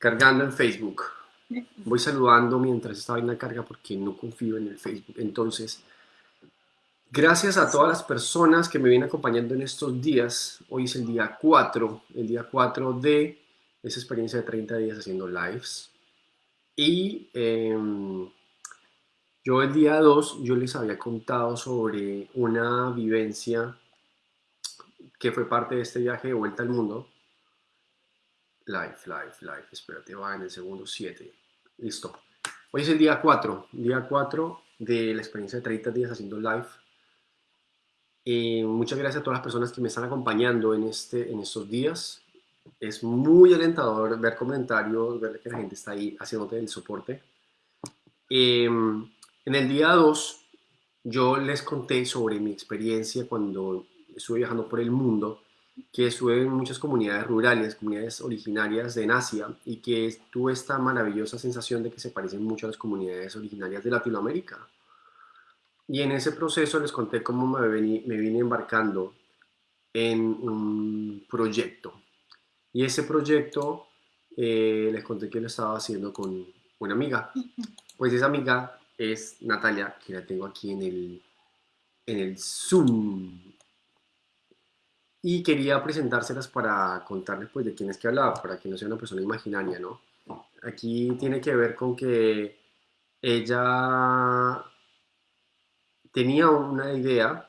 cargando en Facebook. Voy saludando mientras esta vaina carga porque no confío en el Facebook. Entonces, gracias a todas las personas que me vienen acompañando en estos días. Hoy es el día 4, el día 4 de esa experiencia de 30 días haciendo lives. Y em, yo el día 2, yo les había contado sobre una vivencia que fue parte de este viaje de vuelta al mundo. Live, live, live. Espérate, va en el segundo 7. Listo. Hoy es el día 4, día 4 de la experiencia de 30 días haciendo live. Eh, muchas gracias a todas las personas que me están acompañando en, este, en estos días. Es muy alentador ver comentarios, ver que la gente está ahí haciéndote el soporte. Em, en el día 2, yo les conté sobre mi experiencia cuando estuve viajando por el mundo que estuve en muchas comunidades rurales, comunidades originarias de Asia y que tuve esta maravillosa sensación de que se parecen mucho a las comunidades originarias de Latinoamérica. Y en ese proceso les conté cómo me, me vine embarcando en un proyecto. Y ese proyecto eh, les conté que lo estaba haciendo con una amiga. Pues esa amiga es Natalia, que la tengo aquí en el, en el Zoom y quería presentárselas para contarles pues de quién es que hablaba, para que no sea una persona imaginaria, ¿no? Aquí tiene que ver con que ella tenía una idea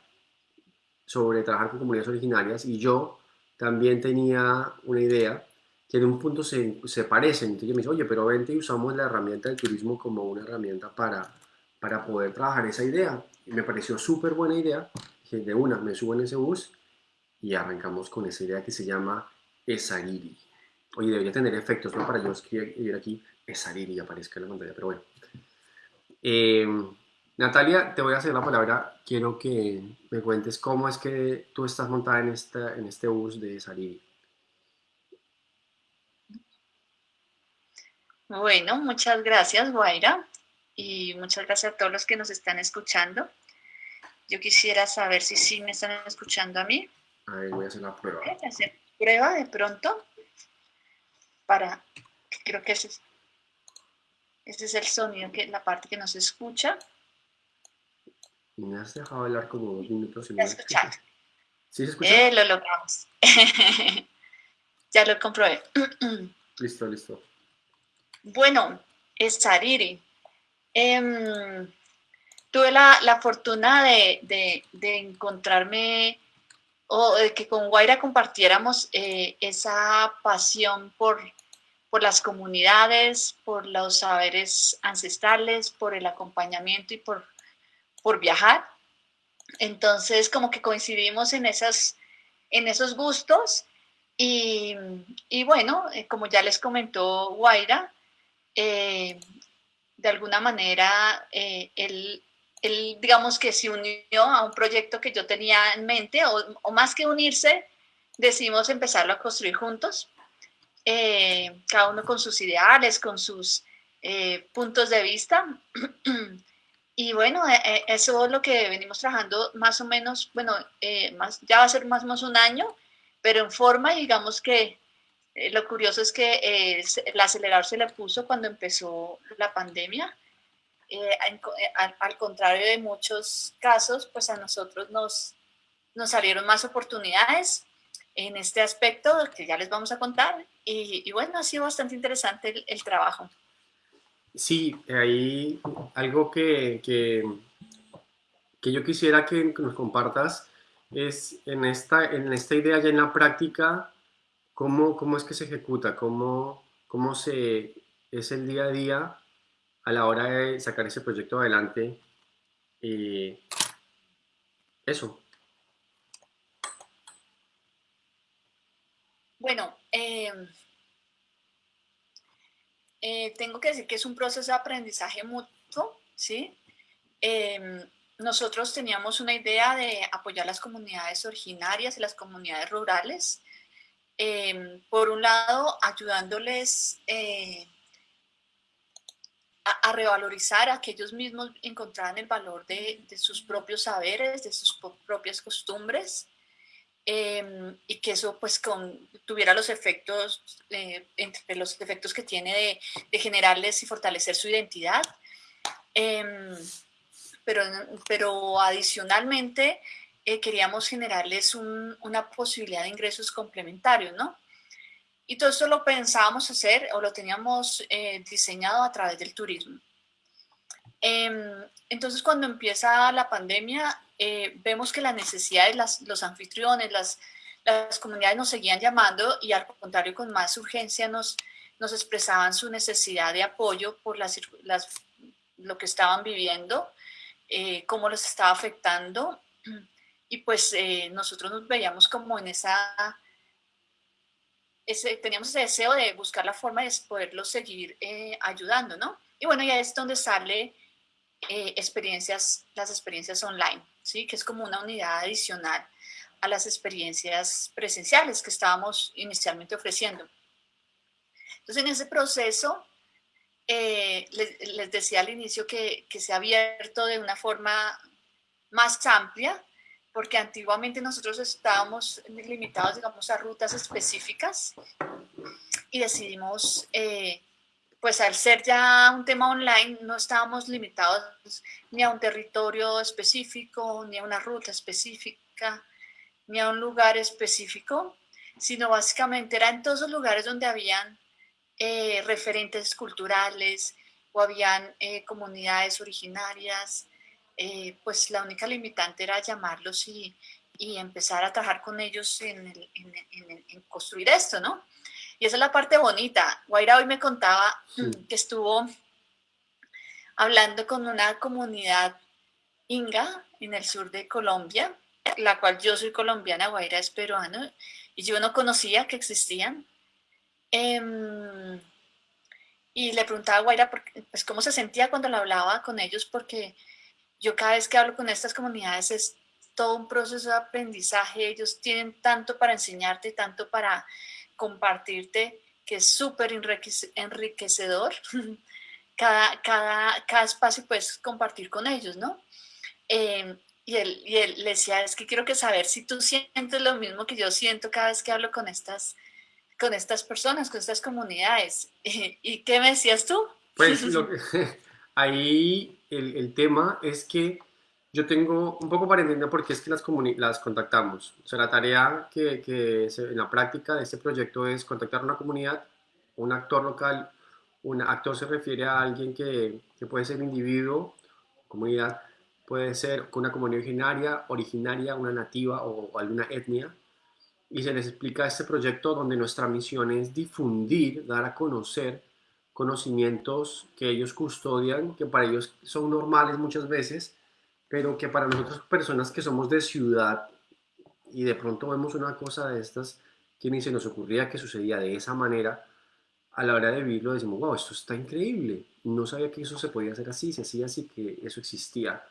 sobre trabajar con comunidades originarias y yo también tenía una idea que en un punto se, se parecen. Entonces yo me dice, oye, pero vente y usamos la herramienta del turismo como una herramienta para, para poder trabajar esa idea. Y me pareció súper buena idea. Dije, de una, me subo ese bus y arrancamos con esa idea que se llama Esariri. Oye, debería tener efectos, ¿no? Para yo escribir aquí Esariri aparezca en la pantalla, pero bueno. Eh, Natalia, te voy a hacer la palabra. Quiero que me cuentes cómo es que tú estás montada en, esta, en este bus de Esariri. Bueno, muchas gracias, Guaira, y muchas gracias a todos los que nos están escuchando. Yo quisiera saber si sí me están escuchando a mí. Voy a hacer la prueba. Voy a hacer prueba de pronto para, creo que ese es, este es el sonido, que la parte que no se escucha. Me has dejado hablar como dos minutos. Y no. ¿Sí se escucha? Eh, lo logramos. ya lo comprobé. listo, listo. Bueno, es Sariri. Em, tuve la, la fortuna de, de, de encontrarme o que con Guaira compartiéramos eh, esa pasión por, por las comunidades, por los saberes ancestrales, por el acompañamiento y por, por viajar. Entonces, como que coincidimos en, esas, en esos gustos y, y bueno, eh, como ya les comentó Guaira, eh, de alguna manera él él, digamos que se unió a un proyecto que yo tenía en mente, o, más que unirse, decidimos empezarlo a construir juntos, eh, cada uno con sus ideales, con sus eh, puntos de vista. y bueno, eh, eso es lo que venimos trabajando más o menos, bueno, más, ya va a ser más o menos un año, pero en forma, digamos que lo curioso es que el acelerador se le puso cuando empezó la pandemia, eh, eh, al, contrario de muchos casos, pues a nosotros nos, nos salieron más oportunidades en este aspecto que ya les vamos a contar. Y, bueno, ha sido bastante interesante el, trabajo. Sí, hay algo que, que, que, yo quisiera que nos compartas es en esta, en esta idea ya en la práctica, cómo, cómo es que se ejecuta, cómo, cómo se, es el día a día a la hora de sacar ese proyecto adelante. Eh, eso. Bueno, em, eh, tengo que decir que es un proceso de aprendizaje mutuo, ¿sí? Em, nosotros teníamos una idea de apoyar las comunidades originarias y las comunidades rurales. Em, por un lado, ayudándoles a, revalorizar a que ellos mismos encontraran el valor de, sus propios saberes, de sus propias costumbres, em, y que eso pues con, tuviera los efectos, eh, entre los efectos que tiene de, de, generarles y fortalecer su identidad. Em, pero, pero adicionalmente eh, queríamos generarles una posibilidad de ingresos complementarios, ¿no? Y todo esto lo pensábamos hacer o lo teníamos eh, diseñado a través del turismo. Em, entonces, cuando empieza la pandemia, eh, vemos que las necesidades, las, los anfitriones, las, las comunidades nos seguían llamando y al contrario, con más urgencia nos, nos expresaban su necesidad de apoyo por las, las, lo que estaban viviendo, eh, cómo los estaba afectando. Y pues nosotros nos veíamos como en esa teníamos ese deseo de buscar la forma de poderlos seguir eh, ayudando, ¿no? Y bueno, ya es donde sale eh, experiencias, las experiencias online, ¿sí? Que es como una unidad adicional a las experiencias presenciales que estábamos inicialmente ofreciendo. Entonces, en ese proceso, eh, les, les, decía al inicio que, que se ha abierto de una forma más amplia porque antiguamente nosotros estábamos limitados, digamos, a rutas específicas y decidimos, eh, pues al ser ya un tema online, no estábamos limitados ni a un territorio específico, ni a una ruta específica, ni a un lugar específico, sino básicamente era en todos los lugares donde habían eh, referentes culturales o habían eh, comunidades originarias, eh, pues la única limitante era llamarlos y, y empezar a trabajar con ellos en, en, construir esto, ¿no? Y esa es la parte bonita. Guaira hoy me contaba que estuvo hablando con una comunidad inga en el sur de Colombia, la cual yo soy colombiana, Guaira es peruano, y yo no conocía que existían. Em, y le preguntaba a Guaira pues, cómo se sentía cuando lo hablaba con ellos, porque yo cada vez que hablo con estas comunidades es todo un proceso de aprendizaje, ellos tienen tanto para enseñarte, tanto para compartirte, que es súper enriquecedor. Cada, cada, cada espacio puedes compartir con ellos, ¿no? Em, y, él, y él le decía, es que quiero que saber si tú sientes lo mismo que yo siento cada vez que hablo con estas, con estas personas, con estas comunidades. ¿Y qué me decías tú? Pues lo que, ahí el, el, tema es que yo tengo un poco para entender por qué es que las, las contactamos. O sea, la tarea que, que en la práctica de este proyecto es contactar a una comunidad, un actor local. Un actor se refiere a alguien que, que puede ser individuo, comunidad, puede ser una comunidad originaria, originaria, una nativa o, o alguna etnia. Y se les explica este proyecto donde nuestra misión es difundir, dar a conocer conocimientos que ellos custodian, que para ellos son normales muchas veces, pero que para nosotros personas que somos de ciudad y de pronto vemos una cosa de estas que ni se nos ocurría que sucedía de esa manera, a la hora de vivirlo decimos, wow, esto está increíble, no sabía que eso se podía hacer así, se hacía así, que eso existía.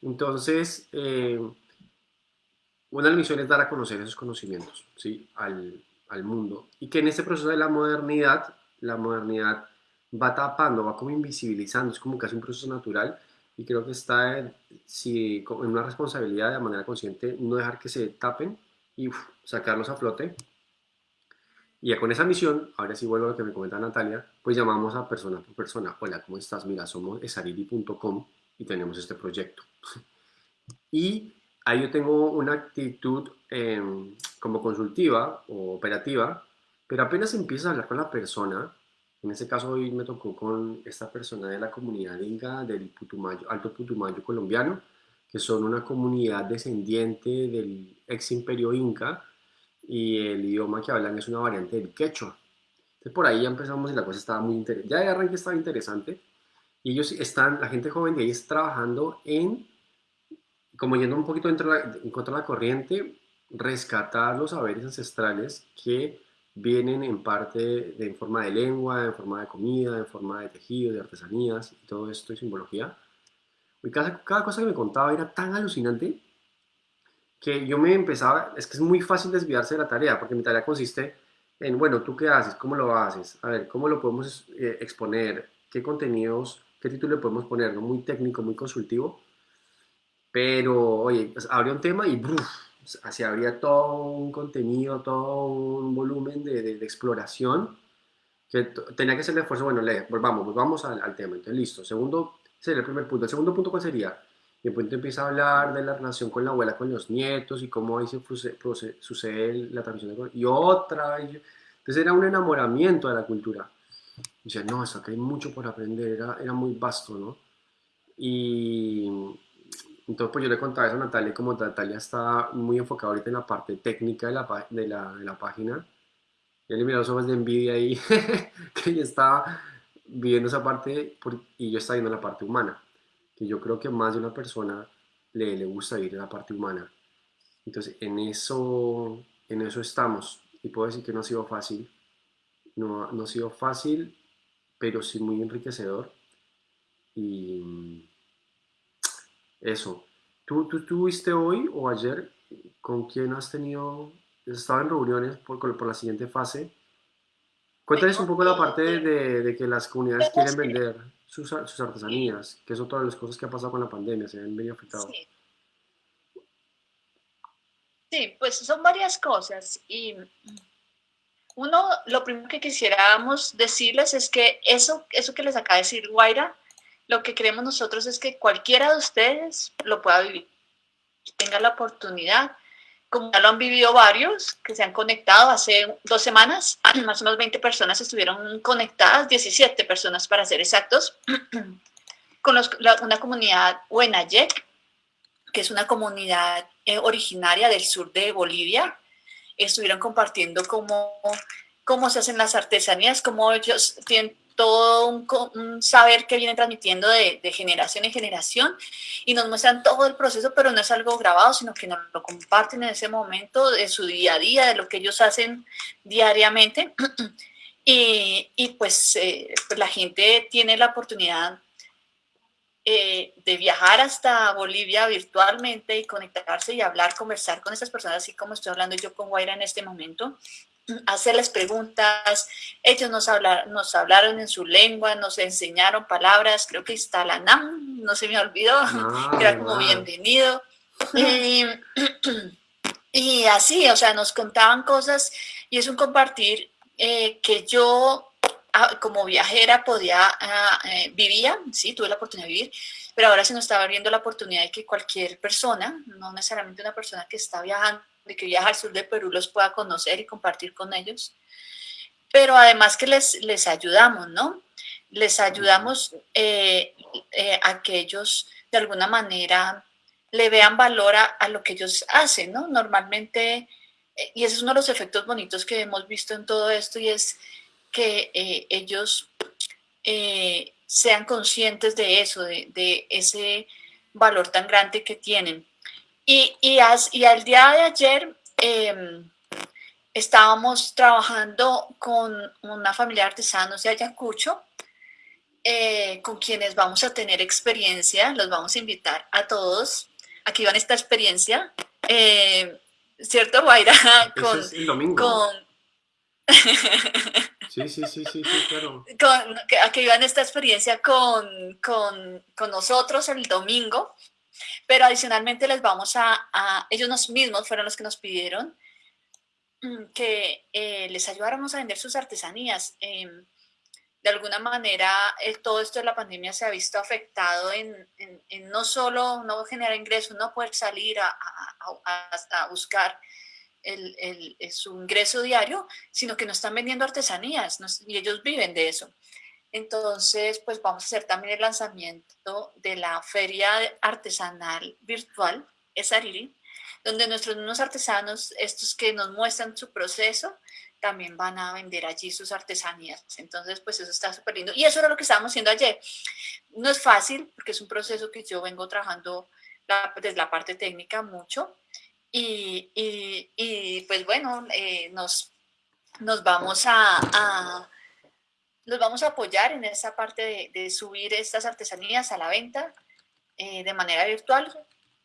Entonces, eh, una de las misiones es dar a conocer esos conocimientos ¿sí? al, al mundo y que en este proceso de la modernidad la modernidad va tapando, va como invisibilizando, es como casi un proceso natural y creo que está en, si, una responsabilidad de manera consciente no dejar que se tapen y sacarlos a flote. Y ya con esa misión, ahora sí vuelvo a lo que me comenta Natalia, pues llamamos a persona por persona. Hola, ¿cómo estás? Mira, somos esariri.com y tenemos este proyecto. y ahí yo tengo una actitud em, como consultiva o operativa pero apenas empiezas a hablar con la persona, en este caso hoy me tocó con esta persona de la comunidad inga del Putumayo, Alto Putumayo colombiano, que son una comunidad descendiente del ex imperio inca y el idioma que hablan es una variante del quechua. Entonces por ahí ya empezamos y la cosa estaba muy interesante. Ya de arranque estaba interesante. Y ellos están, la gente joven de ahí está trabajando en, como yendo un poquito en contra de la corriente, rescatar los saberes ancestrales que vienen en parte de, en forma de lengua, en forma de comida, en forma de tejido, de artesanías y todo esto y simbología. Y cada, cada cosa que me contaba era tan alucinante que yo me empezaba, es que es muy fácil desviarse de la tarea, porque mi tarea consiste en, bueno, ¿tú qué haces? ¿Cómo lo haces? A ver, ¿cómo lo podemos eh, exponer? ¿Qué contenidos, qué título le podemos poner? ¿no? Muy técnico, muy consultivo. Pero, oye, pues, abre un tema y se abría todo un contenido, todo un volumen de, exploración que tenía que ser el esfuerzo, bueno, lee, volvamos, volvamos al, al, tema, entonces listo, segundo, sería el primer punto, el segundo punto ¿cuál sería? Y el punto empieza a hablar de la relación con la abuela, con los nietos y cómo ahí se sucede la transmisión de y otra, entonces era un enamoramiento de la cultura, y no, eso acá hay mucho por aprender, era, era muy vasto, ¿no? Y entonces pues yo le contaba eso a Natalia, como Natalia está muy enfocada ahorita en la parte técnica de la, de la, de la página, yo le miraba los ojos de envidia ahí, que ella estaba viendo esa parte y yo estaba viendo la parte humana, que yo creo que más de una persona le, le gusta ir a la parte humana. Entonces en eso, en eso estamos y puedo decir que no ha sido fácil, no, no ha sido fácil, pero sí muy enriquecedor y eso. ¿Tú, tú tuviste hoy o ayer con quién has tenido, estado en reuniones por, por la siguiente fase? Cuéntales un poco la parte de, de que las comunidades quieren vender sus, sus, artesanías, que otra de las cosas que ha pasado con la pandemia, se han venido afectados. Sí. sí, pues son varias cosas y uno, lo primero que quisiéramos decirles es que eso, eso que les acaba de decir Guaira, lo que queremos nosotros es que cualquiera de ustedes lo pueda vivir, tenga la oportunidad, como ya lo han vivido varios, que se han conectado. Hace dos semanas, más o menos 20 personas estuvieron conectadas, 17 personas para ser exactos, con los, la, una comunidad Huenayek, que es una comunidad eh, originaria del sur de Bolivia, estuvieron compartiendo cómo, cómo se hacen las artesanías, cómo ellos tienen todo un, saber que vienen transmitiendo de, generación en generación y nos muestran todo el proceso, pero no es algo grabado, sino que nos lo comparten en ese momento de su día a día, de lo que ellos hacen diariamente. Y, y pues, eh, pues, la gente tiene la oportunidad eh, de viajar hasta Bolivia virtualmente y conectarse y hablar, conversar con esas personas, así como estoy hablando yo con Guaira en este momento hacerles preguntas, ellos nos hablaron, nos hablaron en su lengua, nos enseñaron palabras, creo que está la NAM, no se me olvidó, ah, era como bienvenido. Y, así, o sea, nos contaban cosas y es un compartir eh, que yo ah, como viajera podía, ah, eh, vivía, sí, tuve la oportunidad de vivir, pero ahora se nos estaba abriendo la oportunidad de que cualquier persona, no necesariamente una persona que está viajando, de que viaja al sur de Perú los pueda conocer y compartir con ellos. Pero además que les, les ayudamos, ¿no? Les ayudamos eh, eh, a que ellos de alguna manera le vean valor a, lo que ellos hacen, ¿no? Normalmente, eh, y ese es uno de los efectos bonitos que hemos visto en todo esto, y es que ellos sean conscientes de eso, de, de, ese valor tan grande que tienen. Y, y, y al día de ayer em, estábamos trabajando con una familia de artesanos de Ayacucho, eh, con quienes vamos a tener experiencia, los vamos a invitar a todos a que vivan esta experiencia. Eh, ¿Cierto, Guaira? Con, es el domingo. Con... Sí, sí, sí, sí, sí, claro. Con, a que vivan esta experiencia con, con, con nosotros el domingo pero adicionalmente les vamos a, ellos mismos fueron los que nos pidieron mm, que eh, les ayudáramos a vender sus artesanías. Em, de alguna manera, todo esto de la pandemia se ha visto afectado en, no solo no generar ingresos, no poder salir a, a, buscar el, su ingreso diario, sino que no están vendiendo artesanías y ellos viven de eso. Entonces, pues vamos a hacer también el lanzamiento de la feria artesanal virtual, Esariri, donde nuestros mismos artesanos, estos que nos muestran su proceso, también van a vender allí sus artesanías. Entonces, pues eso está súper lindo. Y eso era lo que estábamos haciendo ayer. No es fácil, porque es un proceso que yo vengo trabajando desde la parte técnica mucho. Y, pues bueno, eh, nos, nos vamos a los vamos a apoyar en esa parte de, subir estas artesanías a la venta eh, de manera virtual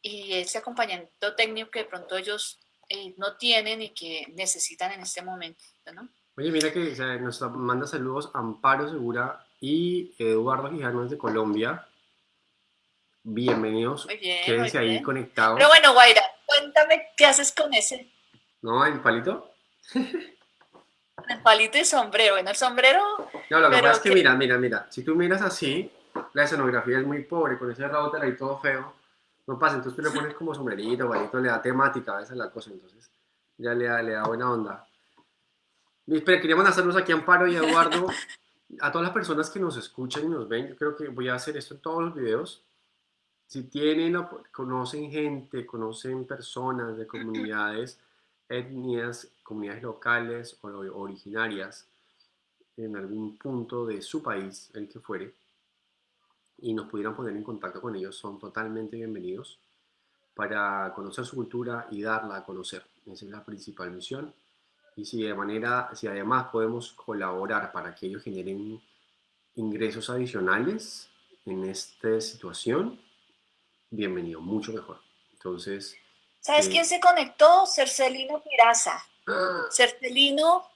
y ese acompañamiento técnico que de pronto ellos eh, no tienen y que necesitan en este momento, ¿no? Oye, mira que nos manda saludos Amparo Segura y Eduardo Quijano de Colombia. Bienvenidos. Muy bien, Quédense ahí conectados. Pero bueno, Guaira, cuéntame qué haces con ese. No, el palito. El palito y sombrero. Bueno, el sombrero. No, lo que pasa es que, mira, mira, mira. Si tú miras así, la escenografía es muy pobre, con ese router ahí todo feo. No pasa, entonces tú le pones como sombrerito, palito, le da temática, esa es la cosa, entonces ya le da, le da buena onda. Espera, quería mandar saludos aquí a Amparo y a Eduardo, a todas las personas que nos escuchan y nos ven. Yo creo que voy a hacer esto en todos los videos. Si tienen, conocen gente, conocen personas de comunidades, etnias, comunidades locales o originarias en algún punto de su país, el que fuere, y nos pudieran poner en contacto con ellos, son totalmente bienvenidos para conocer su cultura y darla a conocer. Esa es la principal misión. Y si de manera, si además podemos colaborar para que ellos generen ingresos adicionales en esta situación, bienvenido, mucho mejor. Entonces... ¿Sabes quién se conectó? Cercelino Piraza. ¡Ah! Cercelino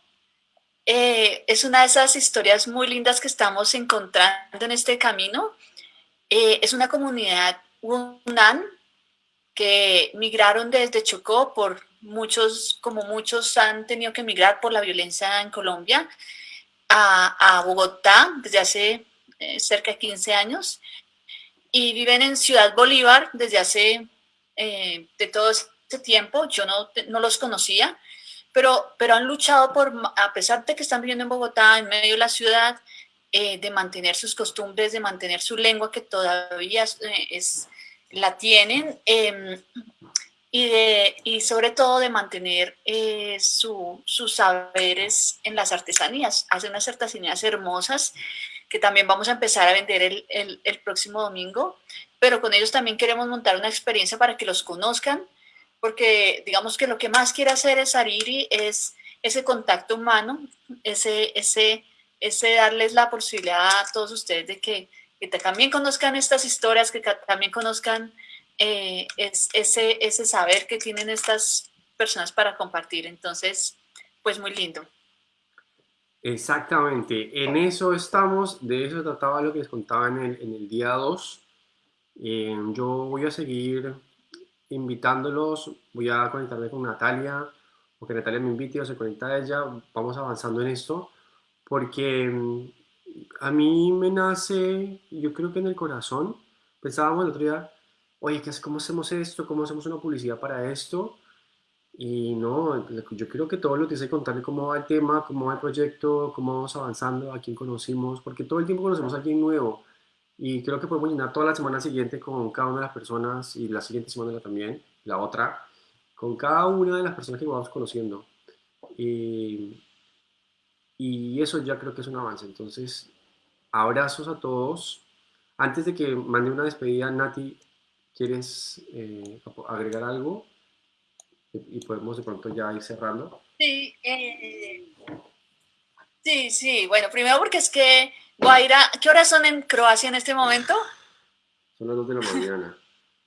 eh, es una de esas historias muy lindas que estamos encontrando en este camino. Eh, es una comunidad UNAN que migraron desde Chocó por muchos, como muchos han tenido que migrar por la violencia en Colombia, a, Bogotá desde hace eh, cerca de 15 años y viven en Ciudad Bolívar desde hace eh, de todo ese tiempo. Yo no, no los conocía, pero, pero han luchado por, a pesar de que están viviendo en Bogotá, en medio de la ciudad, eh, de mantener sus costumbres, de mantener su lengua que todavía es, la tienen em, y, de, y sobre todo de mantener eh, sus saberes en las artesanías. Hacen unas artesanías hermosas que también vamos a empezar a vender el, el, próximo domingo, pero con ellos también queremos montar una experiencia para que los conozcan, porque digamos que lo que más quiere hacer es Ariri es ese contacto humano, ese, ese, ese darles la posibilidad a todos ustedes de que también conozcan estas historias, que también conozcan eh, ese, ese saber que tienen estas personas para compartir. Entonces, pues muy lindo. Exactamente, en eso estamos, de eso trataba lo que les contaba en el, en el día 2. Eh, yo voy a seguir invitándolos, voy a conectarme con Natalia, o que Natalia me invite o se conecta a ella, vamos avanzando en esto, porque a mí me nace, yo creo que en el corazón, pensábamos el otro día, oye, ¿cómo hacemos esto? ¿Cómo hacemos una publicidad para esto? Y no, yo creo que todo lo que sé contarle cómo va el tema, cómo va el proyecto, cómo vamos avanzando, a quién conocimos, porque todo el tiempo conocemos a alguien nuevo. Y creo que podemos llenar toda la semana siguiente con cada una de las personas y la siguiente semana también, la otra, con cada una de las personas que vamos conociendo. Y, y eso ya creo que es un avance. Entonces, abrazos a todos. Antes de que mande una despedida, Nati, ¿quieres eh, agregar algo? Y podemos de pronto ya ir cerrando. Sí, eh, sí, sí. Bueno, primero porque es que Guaira, ¿qué horas son en Croacia en este momento? Son las 2 de la mañana.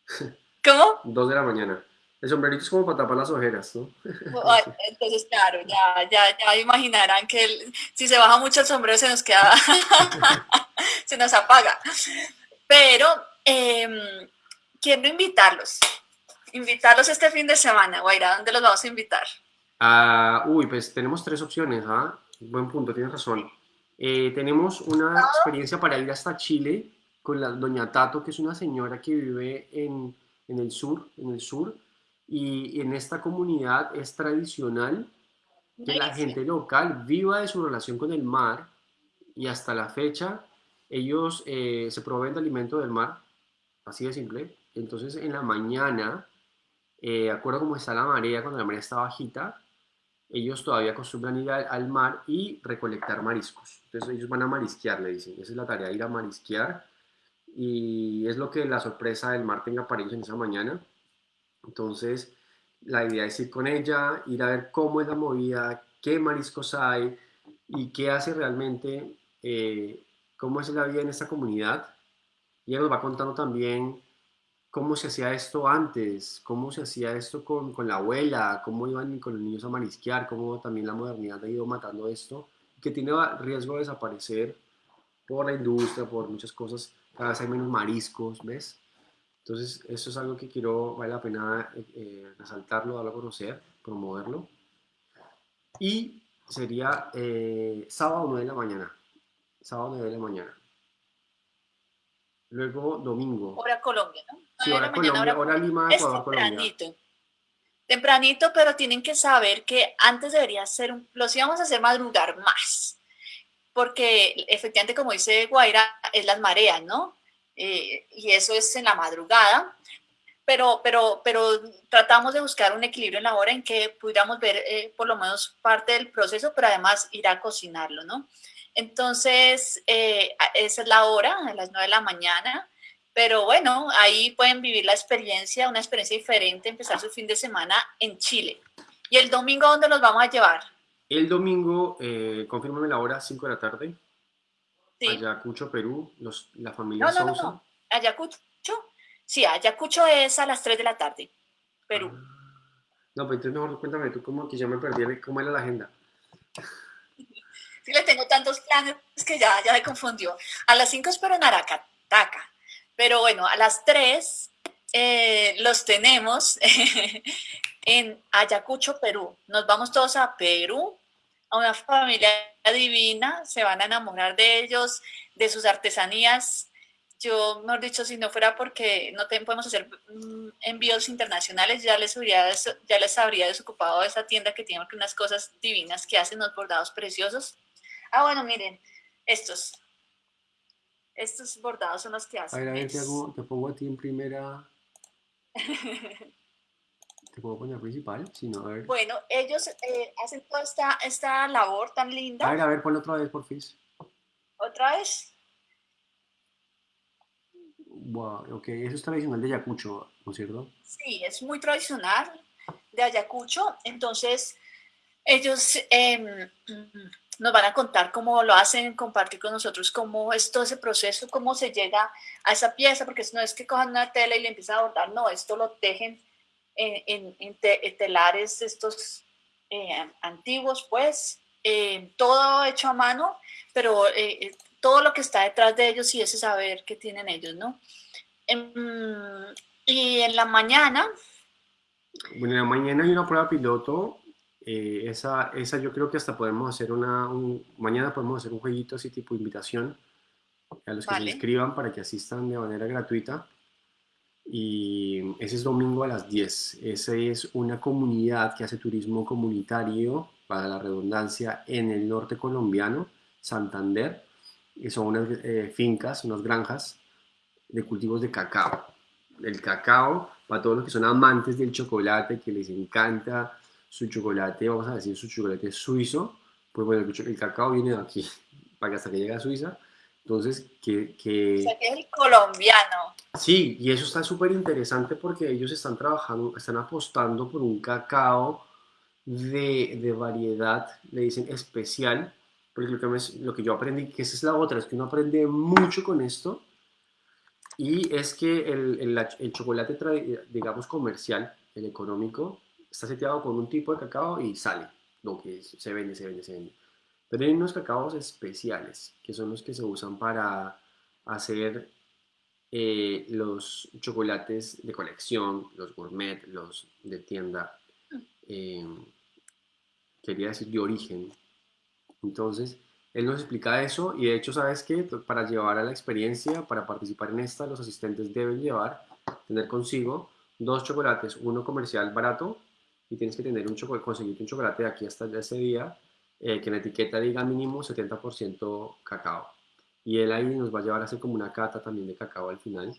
¿Cómo? 2 de la mañana. El sombrerito es como para tapar las ojeras, ¿no? Entonces, claro, ya, ya, ya imaginarán que si se baja mucho el sombrero se nos queda, se nos apaga. Pero eh, quiero invitarlos, invitarlos este fin de semana, Guaira, ¿dónde los vamos a invitar? Ah, uy, pues tenemos tres opciones, ¿ah? Buen punto, tienes razón. Eh, tenemos una experiencia para ir hasta Chile con la doña Tato, que es una señora que vive en, en el sur, en el sur, y en esta comunidad es tradicional que la gente local viva de su relación con el mar y hasta la fecha ellos eh, se proveen de alimento del mar, así de simple. Entonces en la mañana, eh, acuerdo como está la marea, cuando la marea está bajita, ellos todavía acostumbran ir al, mar y recolectar mariscos. Entonces ellos van a marisquear, le dicen. Esa es la tarea, ir a marisquear. Y es lo que la sorpresa del mar tenga para ellos en esa mañana. Entonces, la idea es ir con ella, ir a ver cómo es la movida, qué mariscos hay y qué hace realmente, eh, cómo es la vida en esta comunidad. Y ella nos va contando también cómo se hacía esto antes, cómo se hacía esto con, con, la abuela, cómo iban con los niños a marisquear, cómo también la modernidad ha ido matando esto, que tiene riesgo de desaparecer por la industria, por muchas cosas, cada vez hay menos mariscos, ¿ves? Entonces, eso es algo que quiero, vale la pena eh, resaltarlo, darlo a conocer, promoverlo. Y sería eh, sábado 9 de la mañana. Sábado 9 de la mañana. Luego domingo. Hora Colombia, ¿no? Sí, hora Colombia, hora, Lima, Ecuador, Colombia. Tempranito, pero tienen que saber que antes debería ser, un, los íbamos a hacer madrugar más, porque efectivamente, como dice Guaira, es las mareas, ¿no? Eh, y eso es en la madrugada, pero, pero, pero tratamos de buscar un equilibrio en la hora en que pudiéramos ver eh, por lo menos parte del proceso, pero además ir a cocinarlo, ¿no? Entonces, eh, esa es la hora, a las 9 de la mañana, pero bueno, ahí pueden vivir la experiencia, una experiencia diferente, empezar su fin de semana en Chile. ¿Y el domingo dónde los vamos a llevar? El domingo, eh, confírmame la hora, 5 de la tarde. Sí. Ayacucho, Perú, los, la familia no, no, No, no, Ayacucho, sí, Ayacucho es a las 3 de la tarde, Perú. Ah. No, pero entonces mejor cuéntame tú cómo que ya me perdí, cómo era la agenda. Sí, le tengo tantos planes que ya, ya me confundió. A las 5 espero en Aracataca, pero bueno, a las 3 eh, los tenemos en Ayacucho, Perú. Nos vamos todos a Perú, a una familia divina, se van a enamorar de ellos, de sus artesanías. Yo, mejor dicho, si no fuera porque no podemos hacer mm, envíos internacionales, ya les, habría, ya les habría desocupado esa tienda que tiene unas cosas divinas que hacen unos bordados preciosos. Ah, bueno, miren, estos. Estos bordados son los que hacen. A ver, a ver, te, te pongo a ti en primera. ¿Te puedo poner principal? Si no, a ver. Bueno, ellos eh, hacen toda esta, esta labor tan linda. A ver, a ver, ponlo otra vez, por fin. ¿Otra vez? Wow, ok, eso es tradicional de Ayacucho, ¿no es cierto? Sí, es muy tradicional de Ayacucho. Entonces, ellos eh, nos van a contar cómo lo hacen, compartir con nosotros cómo es todo ese proceso, cómo se llega a esa pieza, porque no es que cojan una tela y le empiezan a bordar, no, esto lo tejen en, en, telares estos eh, antiguos, pues, eh, todo hecho a mano, pero eh, todo lo que está detrás de ellos y ese saber que tienen ellos, ¿no? Em, y en la mañana... Bueno, en la mañana hay una prueba piloto eh, esa, esa yo creo que hasta podemos hacer una, mañana podemos hacer un jueguito así tipo invitación a los que se inscriban para que asistan de manera gratuita. Y ese es domingo a las 10. Esa es una comunidad que hace turismo comunitario, para la redundancia, en el norte colombiano, Santander. Y son unas eh, fincas, unas granjas de cultivos de cacao. El cacao, para todos los que son amantes del chocolate, que les encanta su chocolate, vamos a decir su chocolate suizo, pues bueno, el, cacao viene de aquí, para que hasta que llegue a Suiza. Entonces, que... que... O sea, que es el colombiano. Sí, y eso está súper interesante porque ellos están trabajando, están apostando por un cacao de, de variedad, le dicen especial, porque lo que, me, lo que yo aprendí, que esa es la otra, es que uno aprende mucho con esto, y es que el, el, el chocolate, digamos, comercial, el económico, está seteado con un tipo de cacao y sale, lo que se vende, se vende, se vende. Pero hay unos cacaos especiales, que son los que se usan para hacer eh, los chocolates de colección, los gourmet, los de tienda, eh, quería decir de origen. Entonces, él nos explica eso y de hecho, ¿sabes qué? Para llevar a la experiencia, para participar en esta, los asistentes deben llevar, tener consigo dos chocolates, uno comercial barato y tienes que tener un chocolate, conseguirte un chocolate de aquí hasta ese día eh, que en la etiqueta diga mínimo 70% cacao. Y él ahí nos va a llevar a hacer como una cata también de cacao al final,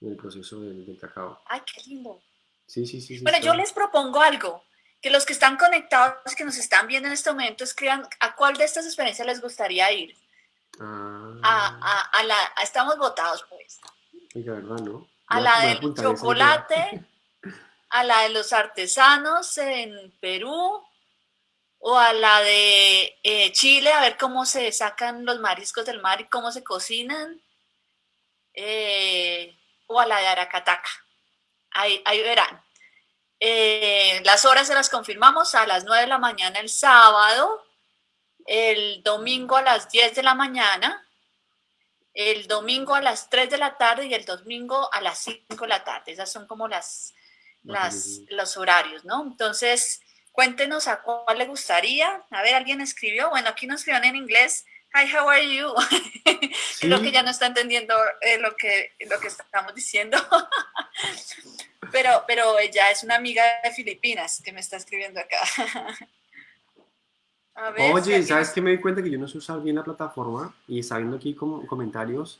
en el proceso del, cacao. ¡Ay, qué lindo! Sí, sí, sí. bueno, yo les propongo algo, que los que están conectados, que nos están viendo en este momento, escriban a cuál de estas experiencias les gustaría ir. Ah. A, a, la, estamos votados, pues. Oiga, ¿verdad, no? A la del chocolate. a la de los artesanos en Perú o a la de eh, Chile, a ver cómo se sacan los mariscos del mar y cómo se cocinan, eh, o a la de Aracataca. Ahí, verán. Eh, las horas se las confirmamos a las 9 de la mañana el sábado, el domingo a las 10 de la mañana, el domingo a las 3 de la tarde y el domingo a las 5 de la tarde. Esas son como las, las, los horarios, ¿no? Entonces, cuéntenos a cuál le gustaría. A ver, alguien escribió. Bueno, aquí nos escribieron en inglés. Hi, how are you? Creo que ya no está entendiendo eh, lo, que, lo que estamos diciendo. pero, pero ella es una amiga de Filipinas que me está escribiendo acá. Oye, ¿sabes qué me di cuenta que yo no sé usar bien la plataforma? Y está viendo aquí como comentarios,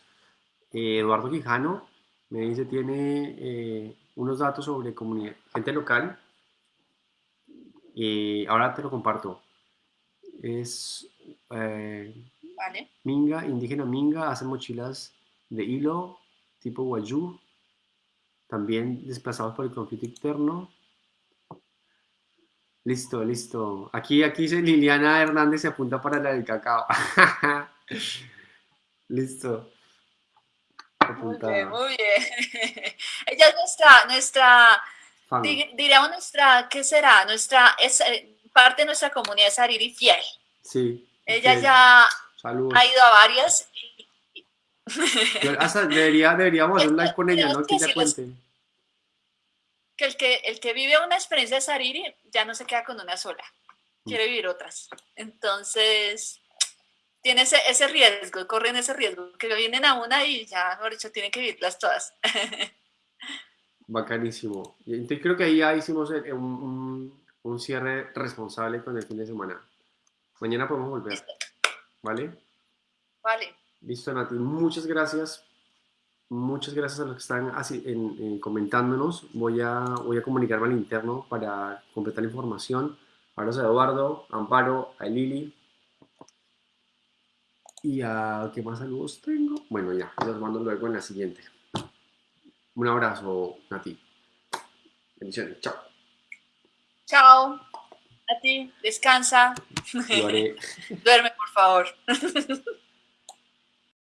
eh, Eduardo Quijano me dice, tiene eh, unos datos sobre comunidad, gente local. y ahora te lo comparto. Es eh, Minga, indígena Minga, hace mochilas de hilo tipo Wayuu, también desplazados por el conflicto interno. Listo, listo. Aquí, aquí dice Liliana Hernández se apunta para la del cacao. listo. Muy bien, muy bien. Ella es nuestra, nuestra, diríamos nuestra, ¿qué será? Nuestra, es eh, parte de nuestra comunidad es Ariri fiel. Sí. Ella ya ha ido a varias. hasta debería, deberíamos hacer un live con ella, ¿no? Que ella cuente que el que, el que vive una experiencia de Sariri ya no se queda con una sola, quiere vivir otras. Entonces, tiene ese, ese riesgo, corren ese riesgo, que vienen a una y ya, mejor dicho, tienen que vivirlas todas. Bacanísimo. Entonces creo que ahí ya hicimos un, un, cierre responsable con el fin de semana. Mañana podemos volver. ¿Vale? Vale. Listo, Nati. Muchas gracias Muchas gracias a los que están así, en, comentándonos. Voy a, voy a comunicarme al interno para completar la información. Abrazos a Eduardo, Amparo, a Lili. Y a qué más saludos tengo. Bueno, ya, los mando luego en la siguiente. Un abrazo, Nati. Bendiciones. Chao. Chao. A ti, descansa. Duerme, por favor.